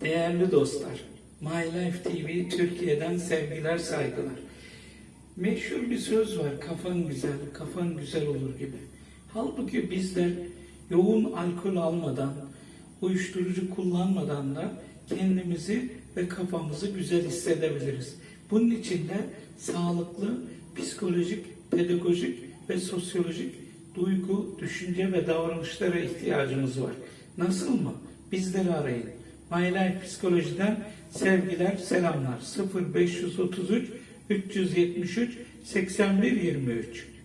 Değerli dostlar, My Life TV Türkiye'den sevgiler, saygılar. Meşhur bir söz var, kafan güzel, kafan güzel olur gibi. Halbuki bizler yoğun alkol almadan, uyuşturucu kullanmadan da kendimizi ve kafamızı güzel hissedebiliriz. Bunun için de sağlıklı, psikolojik, pedagojik ve sosyolojik duygu, düşünce ve davranışlara ihtiyacımız var. Nasıl mı? Bizleri arayın. My Life Psikoloji'den sevgiler, selamlar. 0533 373 81 23